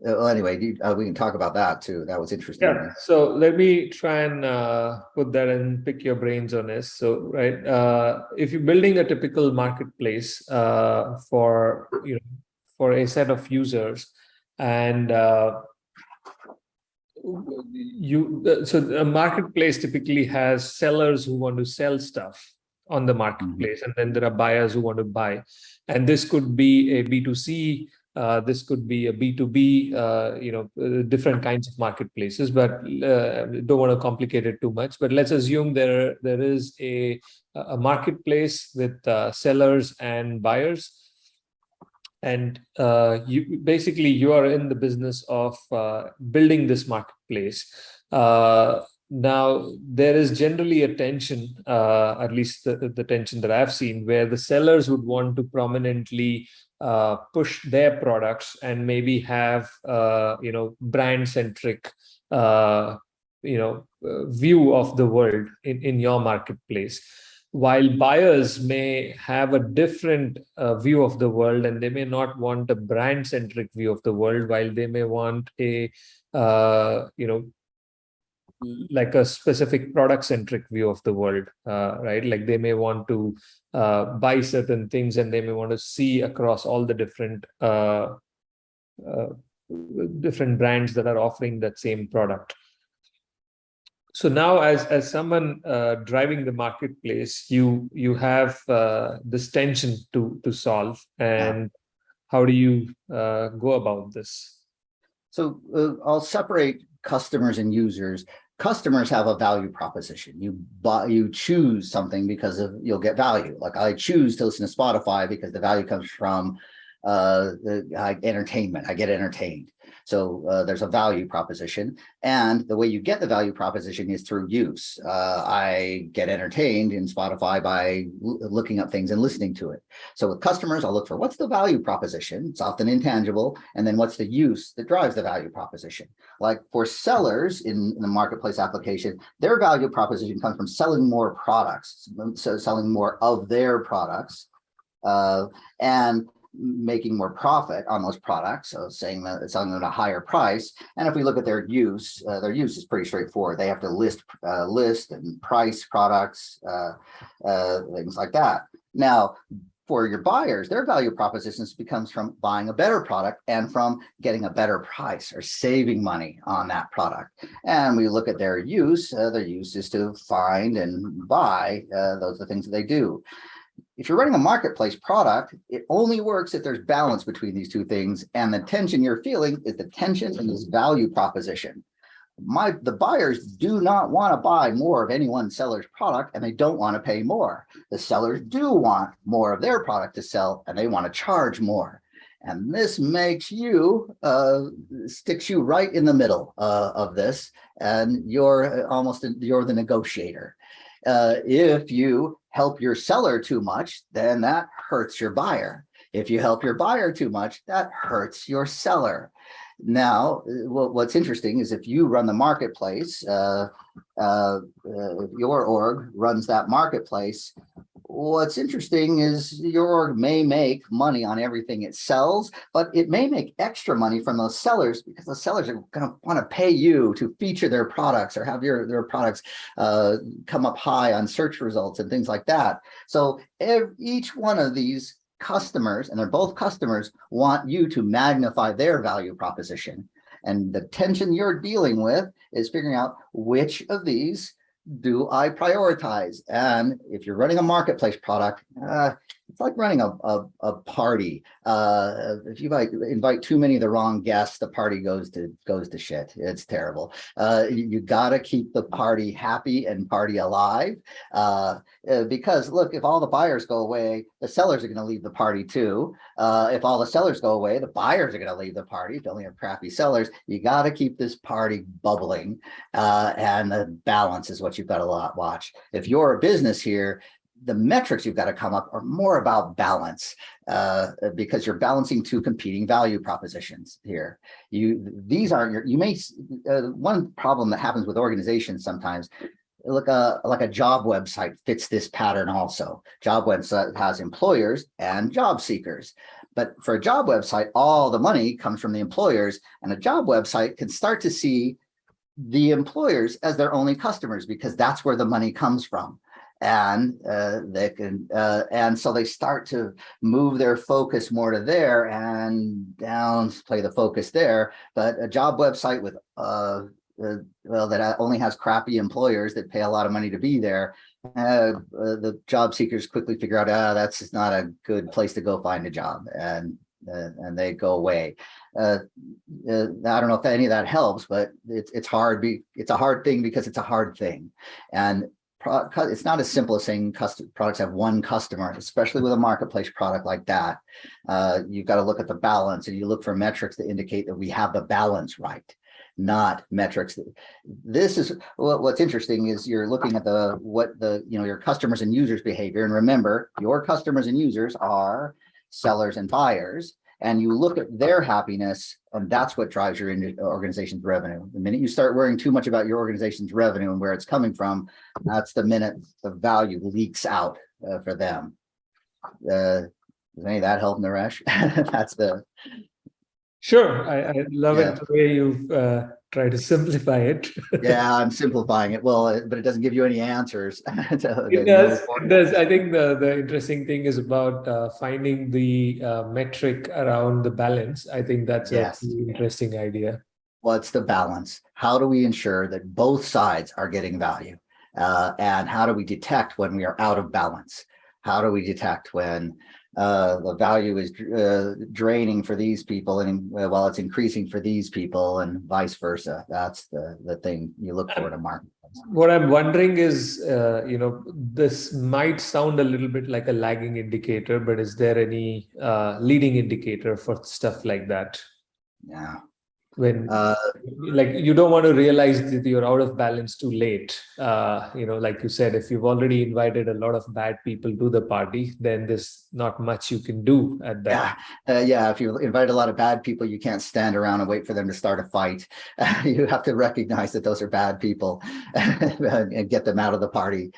Uh, well, anyway, uh, we can talk about that too. That was interesting. Yeah. So let me try and uh, put that and pick your brains on this. So, right, uh, if you're building a typical marketplace uh, for you know for a set of users, and uh, you so a marketplace typically has sellers who want to sell stuff on the mm-hmm. marketplace, mm -hmm. and then there are buyers who want to buy, and this could be a B two C uh, this could be a B2B, uh, you know, uh, different kinds of marketplaces, but uh, don't want to complicate it too much. But let's assume there, there is a, a marketplace with uh, sellers and buyers. And uh, you basically you are in the business of building this marketplace. Now, there is generally a tension, uh, at least the, the tension that I've seen, where the sellers would want to prominently uh, push their products and maybe have uh, you know brand centric uh, you know uh, view of the world in, in your marketplace. While buyers may have a different uh, view of the world and they may not want a brand centric view of the world while they may want a uh, you know like a specific product centric view of the world uh, right? Like they may want to uh, buy certain things and they may want to see across all the different uh, uh different brands that are offering that same product. So now as as someone uh, driving the marketplace you you have uh, this tension to to solve and how do you go about this? So i'll separate customers and users customers have a value proposition. You buy, you choose something because of you'll get value. Like I choose to listen to Spotify because the value comes from uh, the, uh, entertainment. I get entertained. So uh, there's a value proposition. And the way you get the value proposition is through use. Uh, I get entertained in Spotify by looking up things and listening to it. So with customers, I'll look for what's the value proposition? It's often intangible. And then what's the use that drives the value proposition? Like for sellers in, in the marketplace application, their value proposition comes from selling more products, so selling more of their products uh, and making more profit on those products. So saying that it's on at a higher price. And if we look at their use, uh, their use is pretty straightforward. They have to list, uh, list and price products, uh, uh, things like that. Now, for your buyers, their value propositions becomes from buying a better product and from getting a better price or saving money on that product. And we look at their use, uh, their use is to find and buy, uh, those are the things that they do. If you're running a marketplace product, it only works if there's balance between these two things. And the tension you're feeling is the tension in this value proposition. My the buyers do not want to buy more of any one seller's product and they don't want to pay more. The sellers do want more of their product to sell and they want to charge more. And this makes you uh sticks you right in the middle uh, of this and you're almost you're the negotiator uh if you help your seller too much then that hurts your buyer. If you help your buyer too much that hurts your seller now, what's interesting is if you run the marketplace, uh, uh, uh, your org runs that marketplace. What's interesting is your org may make money on everything it sells, but it may make extra money from those sellers because the sellers are going to want to pay you to feature their products or have your their products uh, come up high on search results and things like that. So each one of these customers, and they're both customers, want you to magnify their value proposition. And the tension you're dealing with is figuring out which of these do I prioritize? And if you're running a marketplace product, uh, it's like running a, a, a party. Uh, if you invite, invite too many of the wrong guests, the party goes to goes to shit. It's terrible. Uh, you, you got to keep the party happy and party alive. Uh, uh, because look, if all the buyers go away, the sellers are to leave the party too. Uh, if all the sellers go away, the buyers are to leave the party. If you only have crappy sellers, you got to keep this party bubbling. Uh, and the balance is what you've got to watch. If you're a business here, the metrics you've got to come up are more about balance uh, because you're balancing two competing value propositions here. You these aren't your you may uh, one problem that happens with organizations sometimes look a like a job website fits this pattern also. Job website has employers and job seekers. But for a job website, all the money comes from the employers and a job website can start to see the employers as their only customers because that's where the money comes from and uh, they can uh, and so they start to move their focus more to there and down play the focus there but a job website with uh, uh well that only has crappy employers that pay a lot of money to be there uh, uh, the job seekers quickly figure out ah that's not a good place to go find a job and and they go away. Uh, uh, I don't know if any of that helps, but it's it's hard. Be it's a hard thing because it's a hard thing, and it's not as simple as saying custom products have one customer, especially with a marketplace product like that. Uh, you've got to look at the balance and you look for metrics that indicate that we have the balance right, not metrics. This is what, what's interesting is you're looking at the what the you know your customers and users behavior. And remember, your customers and users are sellers and buyers and you look at their happiness and that's what drives your organization's revenue. The minute you start worrying too much about your organization's revenue and where it's coming from, that's the minute the value leaks out uh, for them. Uh, does any of that help, Naresh? <laughs> that's the Sure, I, I love yeah. it the way you've uh, tried to simplify it. yeah, <laughs> I'm simplifying it. Well, but it doesn't give you any answers. <laughs> it does. It does. I think the the interesting thing is about uh, finding the uh, metric around the balance. I think that's yes. a interesting idea. What's the balance? How do we ensure that both sides are getting value? Uh, and how do we detect when we are out of balance? How do we detect when uh, the value is uh, draining for these people and uh, while it's increasing for these people and vice versa. That's the, the thing you look for in a market. What I'm wondering is, uh, you know, this might sound a little bit like a lagging indicator, but is there any uh, leading indicator for stuff like that? Yeah. When Uh, like you don't want to realize that you're out of balance too late uh you know like you said if you've already invited a lot of bad people to the party then there's not much you can do at that Yeah, uh, yeah, if you invite a lot of bad people, you can't stand around and wait for them to start a fight. <laughs> You have to recognize that those are bad people <laughs> and and get them out of the party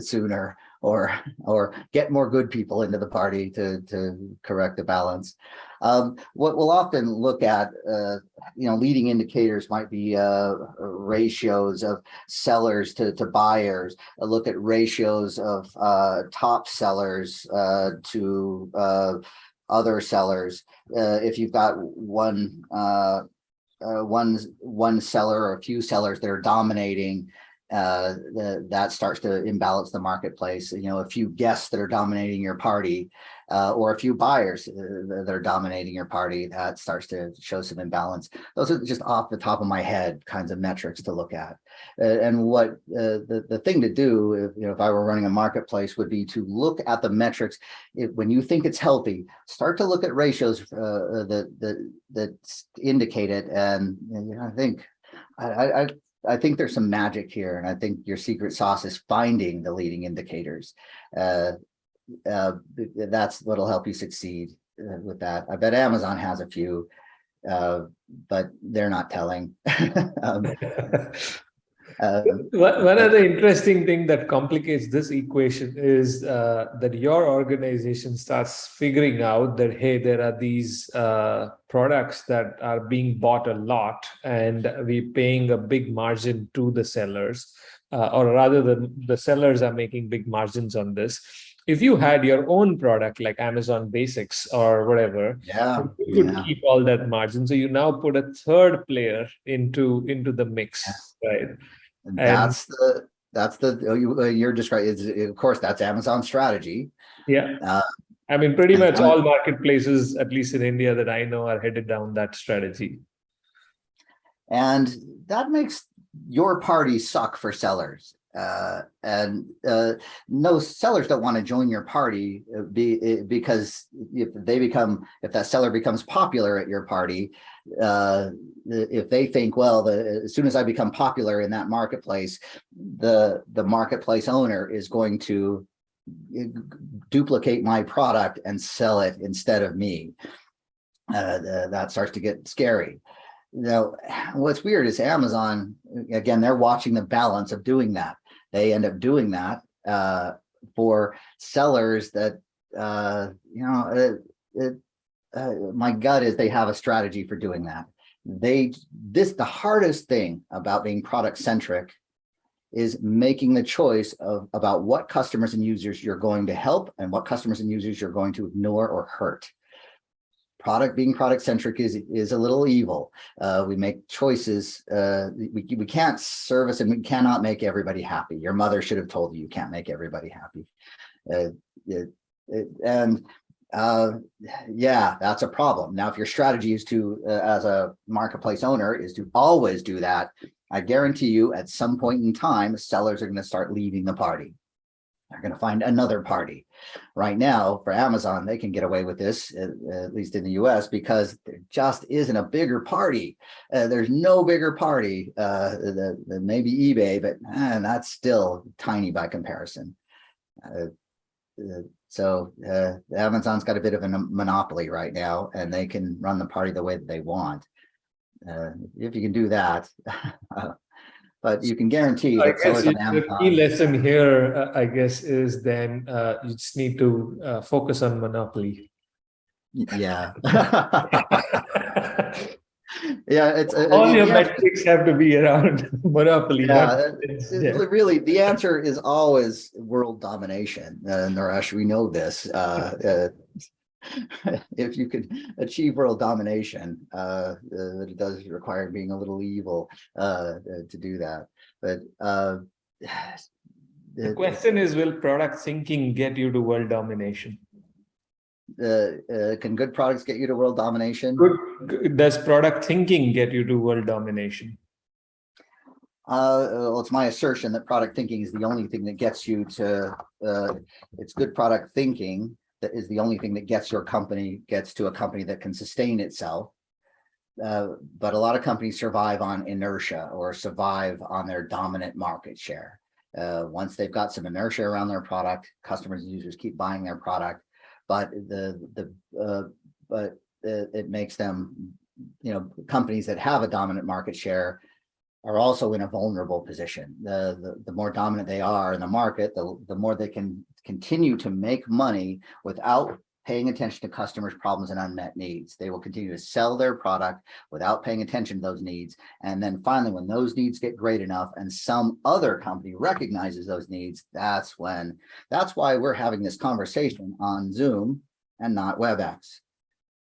sooner or, or get more good people into the party to, to correct the balance. Um, what we'll often look at, uh, you know, leading indicators might be, uh, ratios of sellers to, to buyers. A look at ratios of, uh, top sellers, uh, to, uh, other sellers. Uh, if you've got one, uh, uh, one, one seller or a few sellers that are dominating, uh, the, that starts to imbalance the marketplace. You know, a few guests that are dominating your party, uh, or a few buyers uh, that are dominating your party, that starts to show some imbalance. Those are just off the top of my head kinds of metrics to look at. And what uh, the, the thing to do, if, you know, if I were running a marketplace would be to look at the metrics. If, when you think it's healthy, start to look at ratios uh, that, that, that indicate it. And you know, I think, I, I- I think there's some magic here. And I think your secret sauce is finding the leading indicators. Uh, uh, that's what'll help you succeed uh, with that. I bet Amazon has a few, uh, but they're not telling. <laughs> Um, uh, One one other interesting thing that complicates this equation is uh, that your organization starts figuring out that, hey, there are these uh, products that are being bought a lot and we're paying a big margin to the sellers, uh, or rather the, the sellers are making big margins on this. If you had your own product like Amazon Basics or whatever, Yeah, you could yeah. keep all that margin. So you now put a third player into into the mix, Yes. right? And And- that's the, that's the, oh, you, uh, you're describing, of course, that's Amazon strategy. Yeah. Uh, I mean, pretty much all marketplaces, at least in India that I know, are headed down that strategy. And that makes your party suck for sellers. Uh, and, uh, no sellers don't want to join your party uh, be, eh, because if they become, if that seller becomes popular at your party, uh, if they think, well, the, as soon as I become popular in that marketplace, the, the marketplace owner is going to duplicate my product and sell it instead of me. Uh, that starts to get scary. Now, what's weird is Amazon, again, they're watching the balance of doing that. They end up doing that uh, for sellers that, uh, you know, it, it, uh, my gut is they have a strategy for doing that. They, this, the hardest thing about being product centric is making the choice of about what customers and users you're going to help and what customers and users you're going to ignore or hurt product being product centric is is a little evil. Uh we make choices uh we, we can't service and we cannot make everybody happy. Your mother should have told you you can't make everybody happy. Uh, it, it, and uh yeah that's a problem. Now if your strategy is to uh, as a marketplace owner is to always do that i guarantee you at some point in time sellers are going to start leaving the party they're going to find another party right now for Amazon, they can get away with this, at, at least in the US, because there just isn't a bigger party. Uh, there's no bigger party uh, than, maybe eBay, but man, that's still tiny by comparison. Uh, uh, so uh, Amazon's got a bit of a monopoly right now, and they can run the party the way that they want. Uh, if you can do that, <laughs> but you can guarantee I that sellers on the key lesson here, uh, I guess, is then uh, you just need to uh, focus on monopoly. Yeah. <laughs> <laughs> Yeah, it's. uh, All your metrics have to be around <laughs> monopoly. Yeah, not- it- it's- yeah. really, the answer is always world domination. Uh, Naresh, we know this. Uh, <laughs> uh, if you could achieve world domination, uh, uh, it does require being a little evil uh, uh, to do that. But uh, <sighs> The question is, will product thinking get you to world domination? the, uh, can good products get you to world domination? Good. Does product thinking get you to world domination? Uh, well, it's my assertion that product thinking is the only thing that gets you to, uh, it's good product thinking that is the only thing that gets your company, gets to a company that can sustain itself. uh, but a lot of companies survive on inertia or survive on their dominant market share. Uh, once they've got some inertia around their product, customers and users keep buying their product, but the, the, uh, but it, it makes them, you know, companies that have a dominant market share are also in a vulnerable position. The, the, the more dominant they are in the market, the, the more they can continue to make money without paying attention to customers' problems and unmet needs. They will continue to sell their product without paying attention to those needs. And then finally, when those needs get great enough and some other company recognizes those needs, that's when, that's why we're having this conversation on Zoom and not WebEx.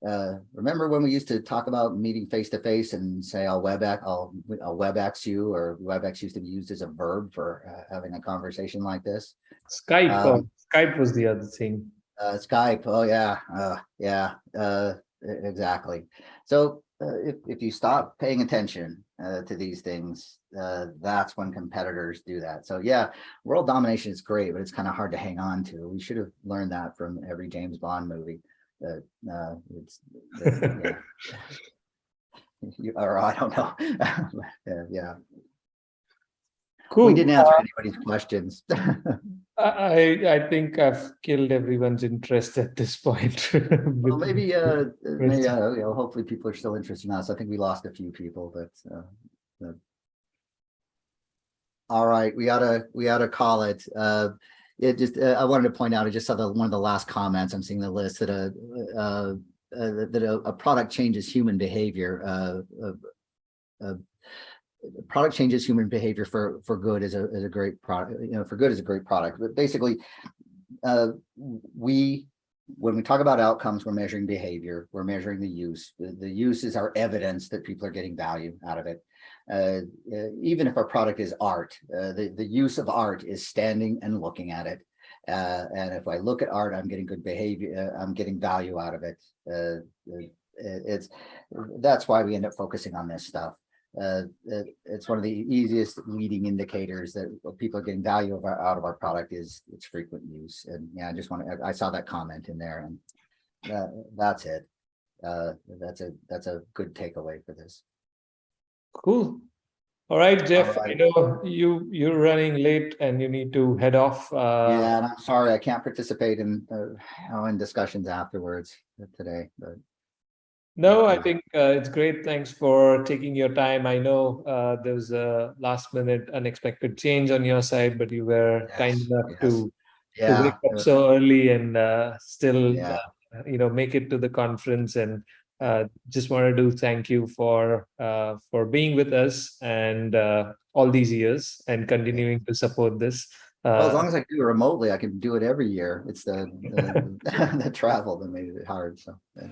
Uh, remember when we used to talk about meeting face to face and say, I'll WebEx, I'll, I'll WebEx you, or WebEx used to be used as a verb for uh, having a conversation like this. Skype, Um, oh, Skype was the other thing. Uh, Skype, oh yeah, uh, yeah, uh, exactly. So, uh, if, if you stop paying attention, uh, to these things, uh, that's when competitors do that. So yeah, world domination is great, but it's kind of hard to hang on to. We should have learned that from every James Bond movie. That, uh, it's, <laughs> yeah. You, or I don't know. <laughs> Yeah, Yeah, Cool. we didn't answer anybody's questions. <laughs> I, I think I've killed everyone's interest at this point. Well, maybe, uh, maybe, uh, you know, hopefully people are still interested in us. I think we lost a few people, but, uh, uh, all right, we oughta, we oughta call it. Uh, it just, uh, I wanted to point out, I just saw the, one of the last comments, I'm seeing the list that a, uh, uh, that a, a product changes human behavior, uh, uh, product changes human behavior for, for good is a, is a great product, you know, for good is a great product, but basically, we, when we talk about outcomes, we're measuring behavior, we're measuring the use. The, the use is our evidence that people are getting value out of it. Uh, uh, even if our product is art, uh, the, the use of art is standing and looking at it. Uh, and if I look at art, I'm getting good behavior, I'm getting value out of it. It- it's, that's why we end up focusing on this stuff. Uh, it- it's one of the easiest leading indicators that people are getting value of our, out of our product is its frequent use. And yeah, I just want to, I saw that comment in there and that, that's it. Uh, that's a, that's a good takeaway for this. Cool. All right, Jeff, I know you, you're running late and you need to head off. Uh, Yeah, and I'm sorry, I can't participate in, uh, in discussions afterwards today, but No, I think uh, it's great. Thanks for taking your time. I know uh, there was a last minute unexpected change on your side, but you were kind enough yes. to, to wake up so early and uh, still, Yeah. uh, you know, make it to the conference. And uh, just wanted to thank you for uh, for being with us and uh, all these years and continuing to support this. Well, as Uh, long as I do it remotely, I can do it every year. It's the, the, <laughs> the travel that made it hard, so. yeah.